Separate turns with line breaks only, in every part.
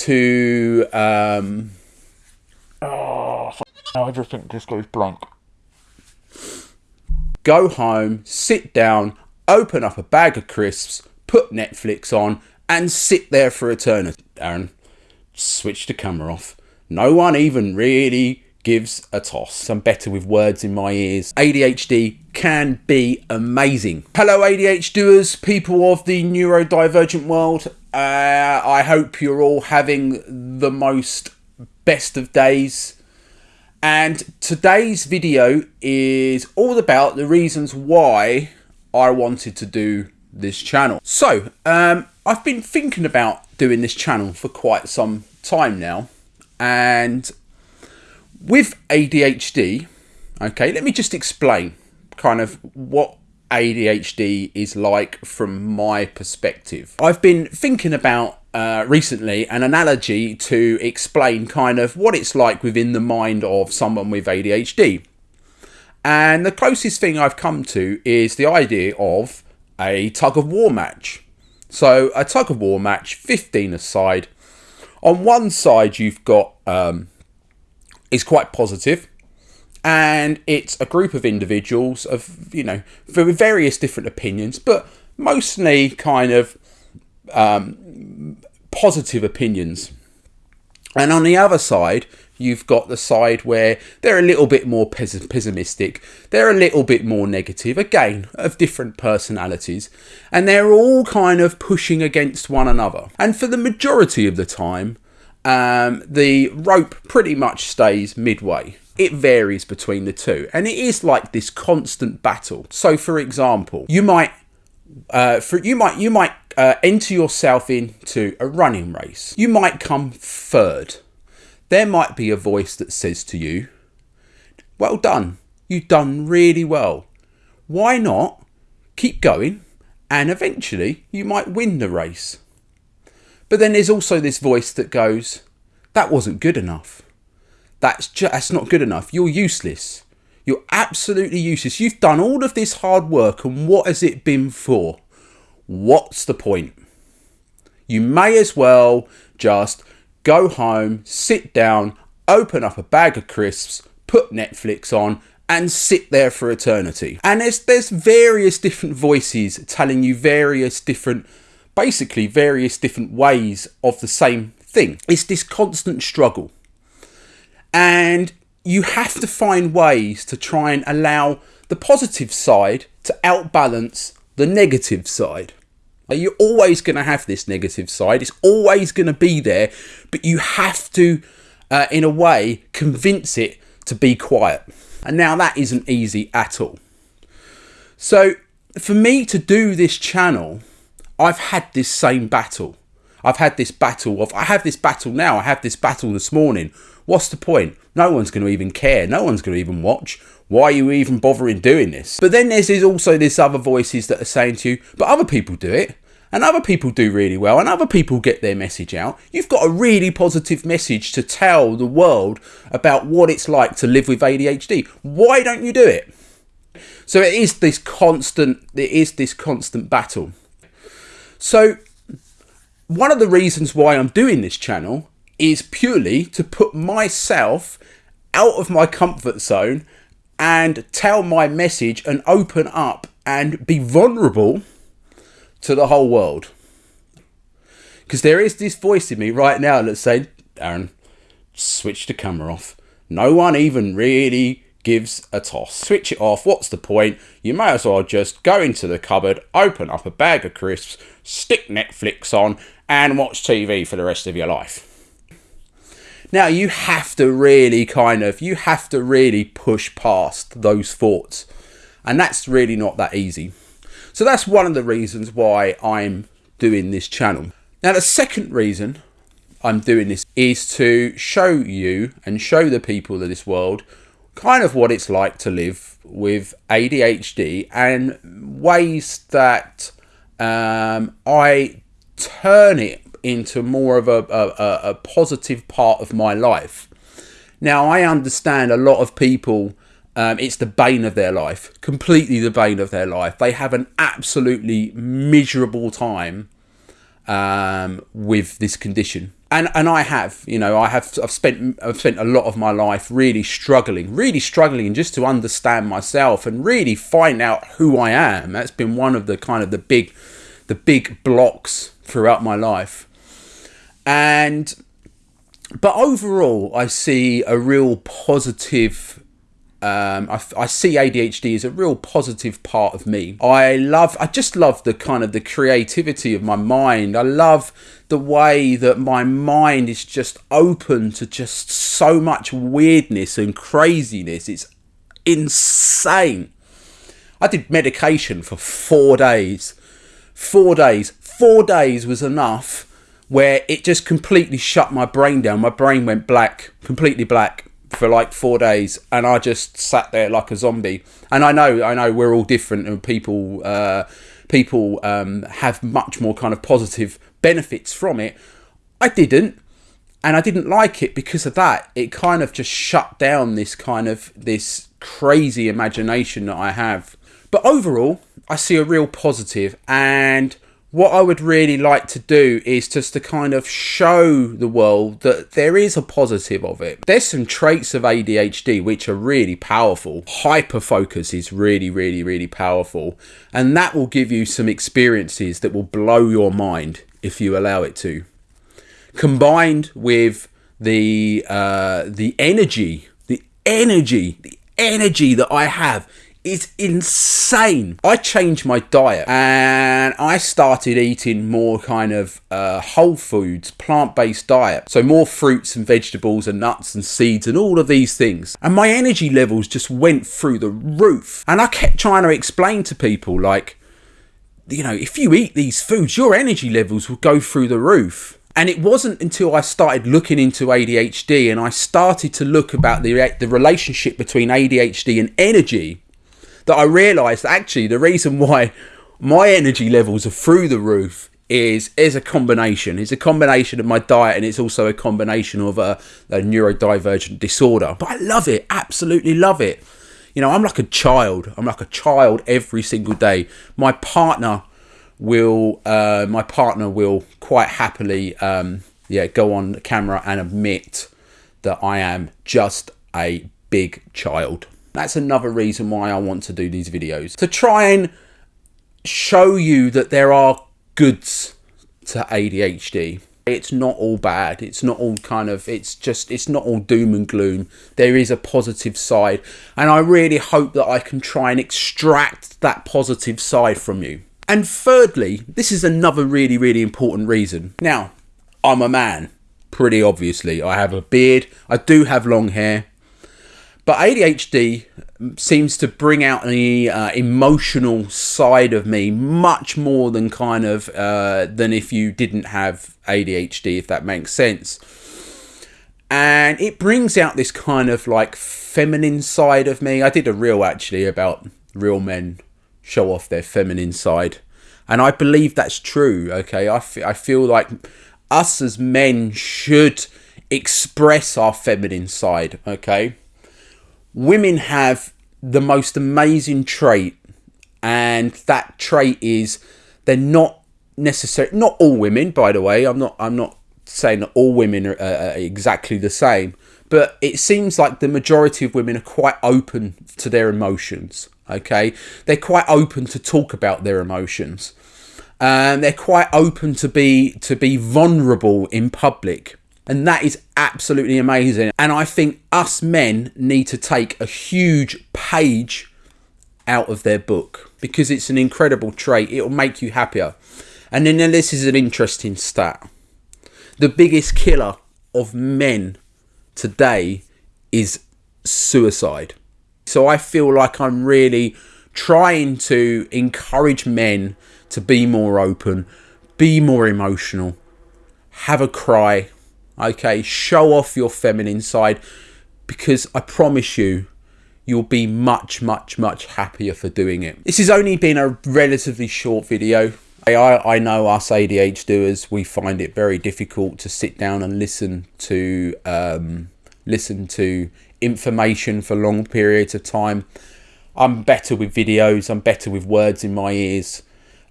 to um oh everything just think this goes blank. go home sit down open up a bag of crisps put netflix on and sit there for eternity. Aaron switch the camera off. No one even really gives a toss. I'm better with words in my ears. Adhd can be amazing hello ADHDers people of the neurodivergent world uh, I hope you're all having the most best of days. And today's video is all about the reasons why I wanted to do this channel. So, um, I've been thinking about doing this channel for quite some time now. And with ADHD, okay, let me just explain kind of what ADHD is like from my perspective. I've been thinking about uh, recently an analogy to explain kind of what it's like within the mind of someone with ADHD. And the closest thing I've come to is the idea of a tug of war match. So, a tug of war match, 15 aside. On one side, you've got um, is quite positive and it's a group of individuals of you know for various different opinions, but mostly kind of um, positive opinions. And on the other side, you've got the side where they're a little bit more pessimistic, they're a little bit more negative, again, of different personalities, and they're all kind of pushing against one another. And for the majority of the time, um, the rope pretty much stays midway it varies between the two and it is like this constant battle. So for example you might uh, for you might you might uh, enter yourself into a running race. You might come third. There might be a voice that says to you well done. You've done really well. Why not keep going and eventually you might win the race? But then there's also this voice that goes that wasn't good enough that's just that's not good enough. You're useless. You're absolutely useless. You've done all of this hard work, and what has it been for? What's the point? You may as well just go home, sit down, open up a bag of crisps, put Netflix on, and sit there for eternity. And there's there's various different voices telling you various different basically various different ways of the same thing. It's this constant struggle. And you have to find ways to try and allow the positive side to outbalance the negative side. You're always going to have this negative side, it's always going to be there, but you have to, uh, in a way, convince it to be quiet. And now that isn't easy at all. So, for me to do this channel, I've had this same battle. I've had this battle of, I have this battle now, I have this battle this morning What's the point? No one's going to even care. No one's going to even watch. Why are you even bothering doing this? But then there's also this other voices that are saying to you, but other people do it. And other people do really well, and other people get their message out. You've got a really positive message to tell the world about what it's like to live with ADHD. Why don't you do it? So it is this constant, it is this constant battle. So one of the reasons why I'm doing this channel is purely to put myself out of my comfort zone and tell my message and open up and be vulnerable to the whole world. Because there is this voice in me right now that's saying, Aaron, switch the camera off. No one even really gives a toss. Switch it off. What's the point? You may as well just go into the cupboard, open up a bag of crisps, stick Netflix on, and watch TV for the rest of your life. Now you have to really kind of, you have to really push past those thoughts. And that's really not that easy. So that's one of the reasons why I'm doing this channel. Now the second reason I'm doing this is to show you and show the people of this world kind of what it's like to live with ADHD and ways that um, I turn it into more of a, a, a positive part of my life. Now, I understand a lot of people, um, it's the bane of their life, completely the bane of their life. They have an absolutely miserable time um, with this condition. and and I have, you know, I have I've spent I've spent a lot of my life really struggling, really struggling just to understand myself and really find out who I am. That's been one of the kind of the big the big blocks throughout my life. And but overall, I see a real positive um, I, I, see ADHD as a real positive part of me. I love, I just love the kind of the creativity of my mind. I love the way that my mind is just open to just so much weirdness and craziness. It's insane. I did medication for four days. Four days. Four days was enough where it just completely shut my brain down. My brain went black, completely black for like four days, and I just sat there like a zombie. And I know, I know, we're all different, and people, uh, people um, have much more kind of positive benefits from it. I didn't, and I didn't like it because of that. It kind of just shut down this kind of this crazy imagination that I have. But overall, I see a real positive, and what I would really like to do is just to kind of show the world that there is a positive of it. There's some traits of ADHD which are really powerful. Hyper focus is really, really, really powerful. And that will give you some experiences that will blow your mind if you allow it to. Combined with the uh, the energy, the energy, the energy that I have is insane. I changed my diet and I started eating more kind of uh, whole foods, plant based diet. So more fruits and vegetables and nuts and seeds and all of these things. And my energy levels just went through the roof. And I kept trying to explain to people, like, you know, if you eat these foods, your energy levels will go through the roof. And it wasn't until I started looking into ADHD and I started to look about the, the relationship between ADHD and energy that I realised actually the reason why my energy levels are through the roof is is a combination. It's a combination of my diet and it's also a combination of a, a neurodivergent disorder. But I love it, absolutely love it. You know, I'm like a child. I'm like a child every single day. My partner will, uh, my partner will quite happily, um, yeah, go on camera and admit that I am just a big child. That's another reason why I want to do these videos. To try and show you that there are goods to ADHD. It's not all bad. It's not all kind of, it's just, it's not all doom and gloom. There is a positive side. And I really hope that I can try and extract that positive side from you. And thirdly, this is another really, really important reason. Now, I'm a man, pretty obviously. I have a beard. I do have long hair. But ADHD seems to bring out the uh, emotional side of me much more than kind of uh, than if you didn't have ADHD, if that makes sense. And it brings out this kind of like feminine side of me. I did a reel actually about real men show off their feminine side. And I believe that's true. Okay. I, I feel like us as men should express our feminine side. Okay women have the most amazing trait, and that trait is they're not necessary. Not all women, by the way. I'm not. I'm not saying that all women are, uh, exactly the same, but it seems like the majority of women are quite open to their emotions. Okay, they're quite open to talk about their emotions. and they're quite open to be to be vulnerable in public and that is absolutely amazing. And I think us men need to take a huge page out of their book because it's an incredible trait. It'll make you happier. And then this is an interesting stat. The biggest killer of men today is suicide. So I feel like I'm really trying to encourage men to be more open, be more emotional, have a cry, Okay, show off your feminine side because I promise you, you'll be much, much, much happier for doing it. This has only been a relatively short video. I, I know us ADHDers, we find it very difficult to sit down and listen to um, listen to information for long periods of time. I'm better with videos, I'm better with words in my ears.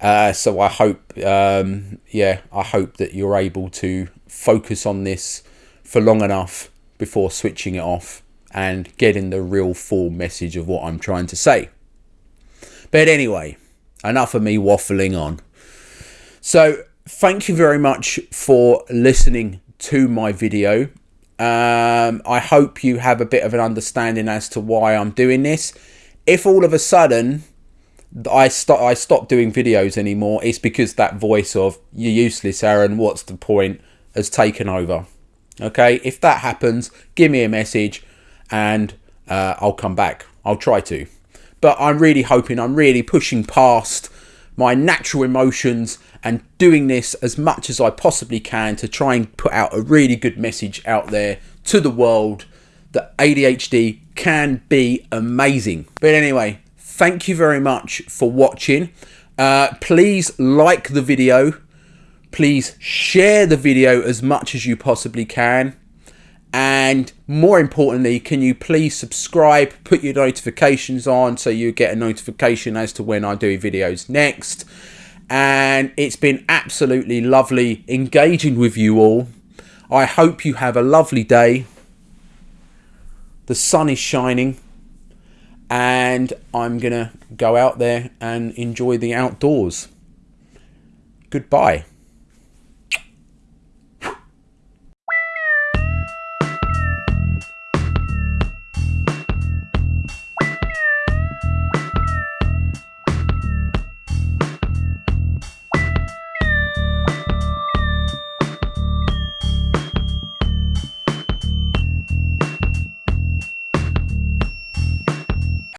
Uh, so I hope, um, yeah, I hope that you're able to focus on this for long enough before switching it off and getting the real full message of what I'm trying to say. But anyway, enough of me waffling on. So, thank you very much for listening to my video. Um, I hope you have a bit of an understanding as to why I'm doing this. If all of a sudden I stop I stop doing videos anymore, it's because that voice of you're useless, Aaron. What's the point? has taken over. Okay, if that happens, give me a message, and uh, I'll come back. I'll try to, but I'm really hoping. I'm really pushing past my natural emotions and doing this as much as I possibly can to try and put out a really good message out there to the world that ADHD can be amazing. But anyway, thank you very much for watching. Uh, please like the video. Please share the video as much as you possibly can. And more importantly, can you please subscribe, put your notifications on so you get a notification as to when I do videos next. And it's been absolutely lovely engaging with you all. I hope you have a lovely day. The sun is shining and I'm going to go out there and enjoy the outdoors. Goodbye.